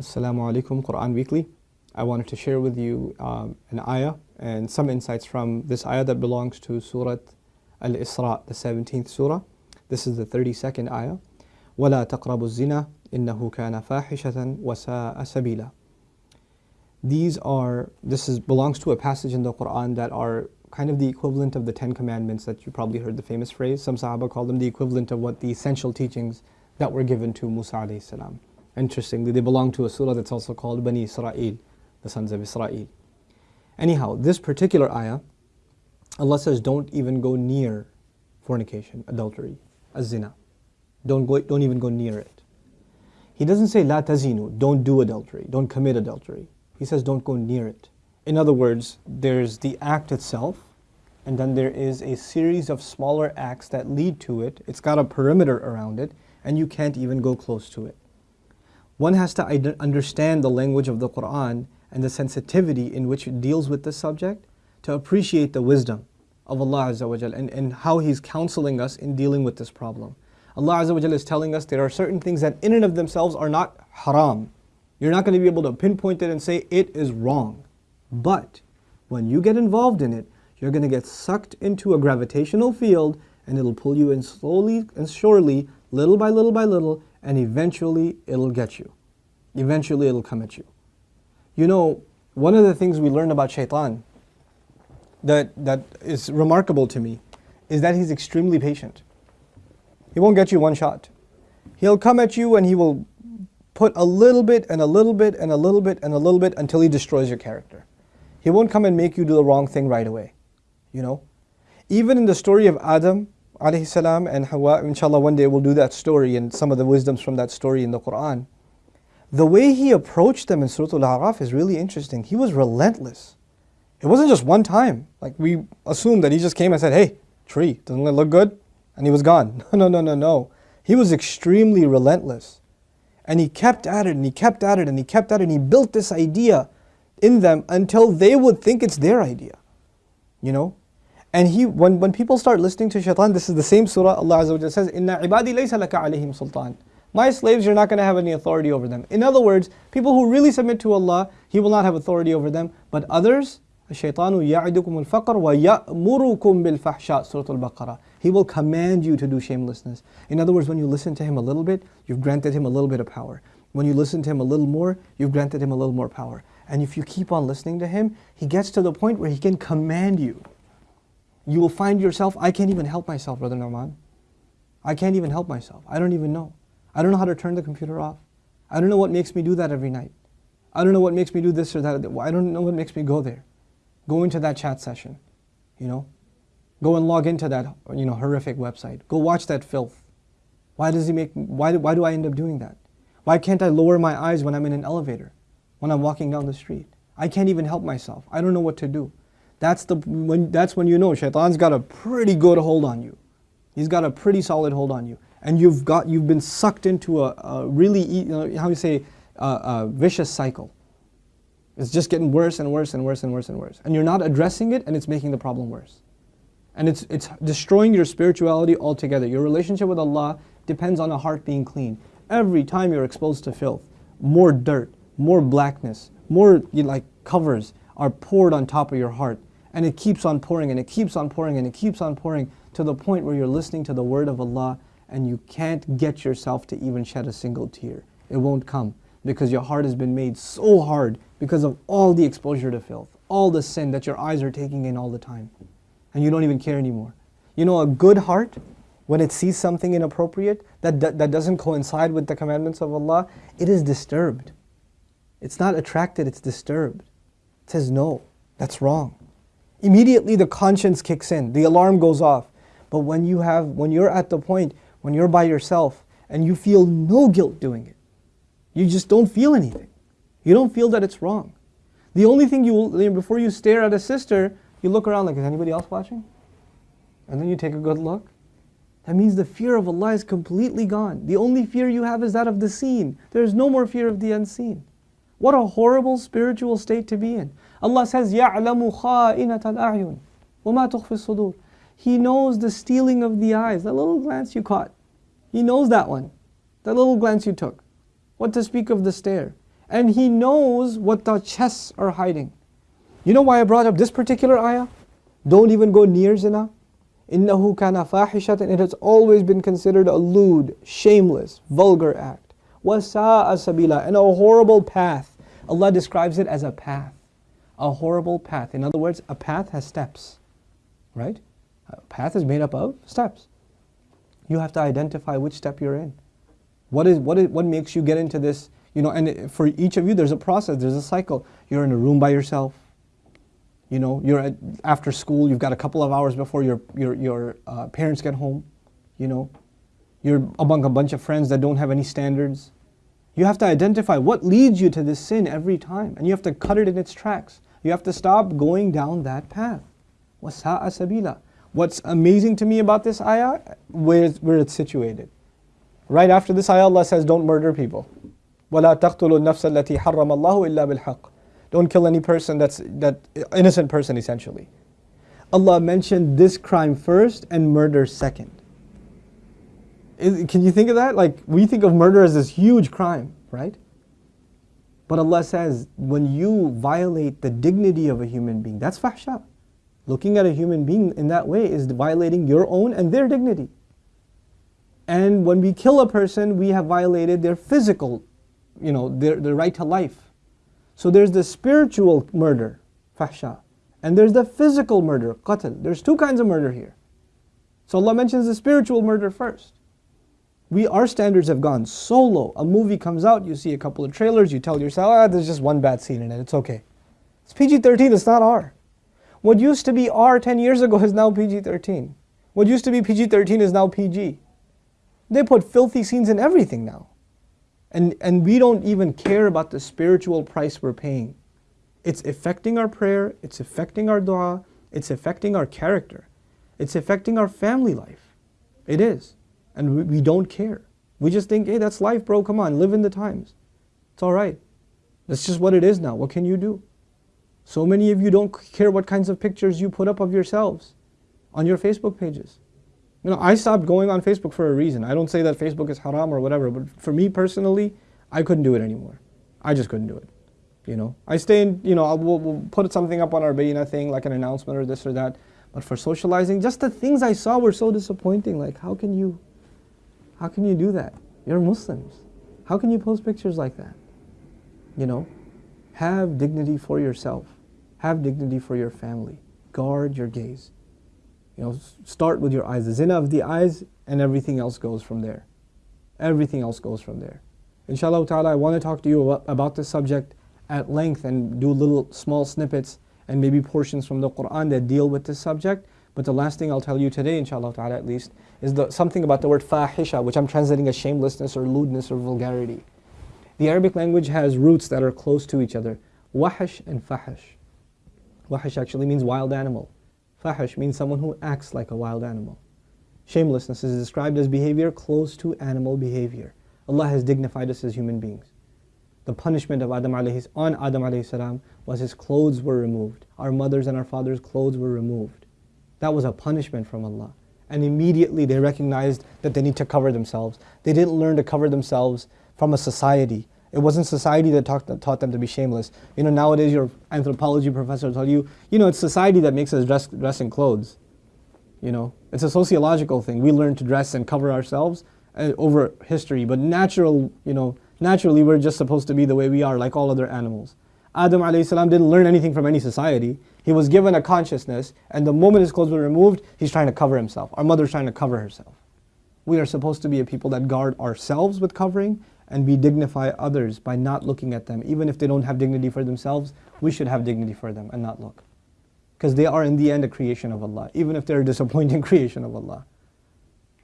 Assalamu alaikum, Quran Weekly. I wanted to share with you um, an ayah and some insights from this ayah that belongs to Surah Al-Isra, the 17th surah. This is the 32nd ayah. وَلَا تَقْرَبُوا الزِّنَا إِنَّهُ كَانَ فَاحِشَةً وَسَاءَ سَبِيلًا These are, this is, belongs to a passage in the Quran that are kind of the equivalent of the Ten Commandments that you probably heard the famous phrase. Some Sahaba call them the equivalent of what the essential teachings that were given to Musa alayhi salam. Interestingly, they belong to a surah that's also called Bani Israel, the sons of Israel. Anyhow, this particular ayah, Allah says, don't even go near fornication, adultery, az-zina. Don't, go, don't even go near it. He doesn't say, la tazinu, don't do adultery, don't commit adultery. He says, don't go near it. In other words, there's the act itself, and then there is a series of smaller acts that lead to it. It's got a perimeter around it, and you can't even go close to it. One has to understand the language of the Quran and the sensitivity in which it deals with this subject to appreciate the wisdom of Allah Azza wa and, and how He's counseling us in dealing with this problem. Allah Azza wa is telling us there are certain things that in and of themselves are not haram. You're not going to be able to pinpoint it and say it is wrong. But when you get involved in it, you're going to get sucked into a gravitational field and it'll pull you in slowly and surely, little by little by little, and eventually it'll get you. Eventually it'll come at you. You know, one of the things we learn about shaitan that, that is remarkable to me is that he's extremely patient. He won't get you one shot. He'll come at you and he will put a little bit and a little bit and a little bit and a little bit until he destroys your character. He won't come and make you do the wrong thing right away. You know? Even in the story of Adam alayhi salam and Hawa, inshallah one day we'll do that story and some of the wisdoms from that story in the Quran. The way he approached them in Surah Al-A'raf is really interesting. He was relentless. It wasn't just one time. Like we assumed that he just came and said, hey, tree, doesn't it look good? And he was gone. No, no, no, no, no. He was extremely relentless. And he kept at it and he kept at it and he kept at it and he built this idea in them until they would think it's their idea. You know? And he, when, when people start listening to shaitan, this is the same surah Allah Azza wa says, Inna ibadi laysa laka alayhim sultan. My slaves, you're not going to have any authority over them. In other words, people who really submit to Allah, He will not have authority over them. But others, الشيطان يعدكم الفقر ويأمركم بالفحشاء Surah Al-Baqarah. He will command you to do shamelessness. In other words, when you listen to him a little bit, you've granted him a little bit of power. When you listen to him a little more, you've granted him a little more power. And if you keep on listening to him, he gets to the point where he can command you. You will find yourself, I can't even help myself, Brother Nouman. I can't even help myself. I don't even know. I don't know how to turn the computer off. I don't know what makes me do that every night. I don't know what makes me do this or that. I don't know what makes me go there. Go into that chat session, you know. Go and log into that, you know, horrific website. Go watch that filth. Why does he make, why, why do I end up doing that? Why can't I lower my eyes when I'm in an elevator? When I'm walking down the street? I can't even help myself. I don't know what to do. That's, the, when, that's when you know shaitan's got a pretty good hold on you. He's got a pretty solid hold on you. And you've, got, you've been sucked into a, a really, how you say, a, a vicious cycle. It's just getting worse and worse and worse and worse and worse. And you're not addressing it and it's making the problem worse. And it's, it's destroying your spirituality altogether. Your relationship with Allah depends on a heart being clean. Every time you're exposed to filth, more dirt, more blackness, more you know, like covers are poured on top of your heart. And it keeps on pouring and it keeps on pouring and it keeps on pouring to the point where you're listening to the word of Allah and you can't get yourself to even shed a single tear. It won't come because your heart has been made so hard because of all the exposure to filth, all the sin that your eyes are taking in all the time and you don't even care anymore. You know, a good heart, when it sees something inappropriate that, that, that doesn't coincide with the commandments of Allah, it is disturbed. It's not attracted, it's disturbed. It says, no, that's wrong. Immediately the conscience kicks in, the alarm goes off. But when you have, when you're at the point, when you're by yourself and you feel no guilt doing it, you just don't feel anything. You don't feel that it's wrong. The only thing you will, before you stare at a sister, you look around like, is anybody else watching? And then you take a good look. That means the fear of Allah is completely gone. The only fear you have is that of the seen. There is no more fear of the unseen. What a horrible spiritual state to be in. Allah says, يَعْلَمُ خَائِنَةَ الْأَعْيُنِ وَمَا تُخْفِ الصُّدُورِ He knows the stealing of the eyes, that little glance you caught. He knows that one, that little glance you took. What to speak of the stare. And He knows what the chests are hiding. You know why I brought up this particular ayah? Don't even go near zina. إِنَّهُ كَانَ فَاحِشَةً It has always been considered a lewd, shameless, vulgar act. وَسَاءَ سَبِيلًا And a horrible path. Allah describes it as a path. A horrible path. In other words, a path has steps. Right? A path is made up of steps. You have to identify which step you're in. What is what is what makes you get into this? You know, and for each of you, there's a process, there's a cycle. You're in a room by yourself. You know, you're at, after school. You've got a couple of hours before your your your uh, parents get home. You know, you're among a bunch of friends that don't have any standards. You have to identify what leads you to this sin every time, and you have to cut it in its tracks. You have to stop going down that path. وَسَاءَ sabila. What's amazing to me about this ayah, where, where it's situated. Right after this ayah, Allah says, don't murder people. وَلَا تَقْتُلُوا النَّفْسَ الَّتِي حَرَّمَ اللَّهُ إِلَّا بِالْحَقِّ Don't kill any person that's that innocent person essentially. Allah mentioned this crime first and murder second. Is, can you think of that? Like we think of murder as this huge crime, right? But Allah says when you violate the dignity of a human being, that's fahsha. Looking at a human being in that way is violating your own and their dignity. And when we kill a person, we have violated their physical, you know, their, their right to life. So there's the spiritual murder, fahsha. And there's the physical murder, qatl. There's two kinds of murder here. So Allah mentions the spiritual murder first. We, our standards have gone so low. A movie comes out, you see a couple of trailers, you tell yourself, ah, there's just one bad scene in it, it's okay. It's PG-13, it's not R. What used to be R 10 years ago is now PG-13. What used to be PG-13 is now PG. They put filthy scenes in everything now. And, and we don't even care about the spiritual price we're paying. It's affecting our prayer, it's affecting our dua, it's affecting our character, it's affecting our family life. It is. And we, don't care. We just think, hey, that's life, bro, come on, live in the times. It's all right. That's just what it is now. What can you do? So many of you don't care what kinds of pictures you put up of yourselves on your Facebook pages. You know, I stopped going on Facebook for a reason. I don't say that Facebook is haram or whatever, but for me personally, I couldn't do it anymore. I just couldn't do it. You know, I stay in, you know, I'll, we'll, we'll put something up on our Bayyinah thing, like an announcement or this or that. But for socializing, just the things I saw were so disappointing. Like, how can you, how can you do that? You're Muslims. How can you post pictures like that? You know, have dignity for yourself. Have dignity for your family. Guard your gaze. You know, start with your eyes. The zina of the eyes and everything else goes from there. Everything else goes from there. Inshallah ta'ala, I want to talk to you about, this subject at length and do little small snippets and maybe portions from the Quran that deal with this subject. But the last thing I'll tell you today, inshallah ta'ala at least, is the, something about the word fahisha, which I'm translating as shamelessness or lewdness or vulgarity. The Arabic language has roots that are close to each other. Wahish and fahish. Wahish actually means wild animal. Fahish means someone who acts like a wild animal. Shamelessness is described as behavior close to animal behavior. Allah has dignified us as human beings. The punishment of Adam alayhi, on Adam alayhi salam was his clothes were removed. Our mothers and our fathers' clothes were removed. That was a punishment from Allah. And immediately they recognized that they need to cover themselves. They didn't learn to cover themselves from a society it wasn't society that taught, taught them to be shameless. You know, nowadays your anthropology professor tell you, you know, it's society that makes us dress, dress in clothes. You know, it's a sociological thing. We learn to dress and cover ourselves uh, over history, but natural, you know, naturally we're just supposed to be the way we are, like all other animals. Adam salam didn't learn anything from any society. He was given a consciousness, and the moment his clothes were removed, he's trying to cover himself. Our mother's trying to cover herself. We are supposed to be a people that guard ourselves with covering and we dignify others by not looking at them. Even if they don't have dignity for themselves, we should have dignity for them and not look. Because they are in the end a creation of Allah, even if they're a disappointing creation of Allah.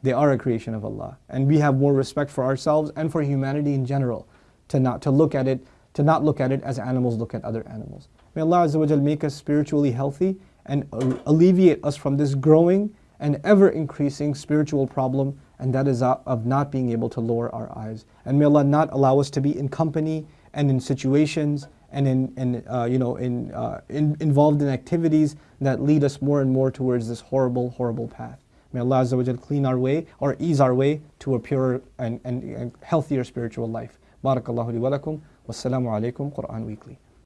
They are a creation of Allah. And we have more respect for ourselves and for humanity in general to not to look at it, to not look at it as animals look at other animals. May Allah Azza wa make us spiritually healthy and alleviate us from this growing and ever increasing spiritual problem and that is of not being able to lower our eyes. And may Allah not allow us to be in company and in situations and in, in uh, you know, in, uh, in, involved in activities that lead us more and more towards this horrible, horrible path. May Allah Azza wa clean our way or ease our way to a purer and, and, and healthier spiritual life. بارك الله لي ولكم والسلام عليكم قرآن Weekly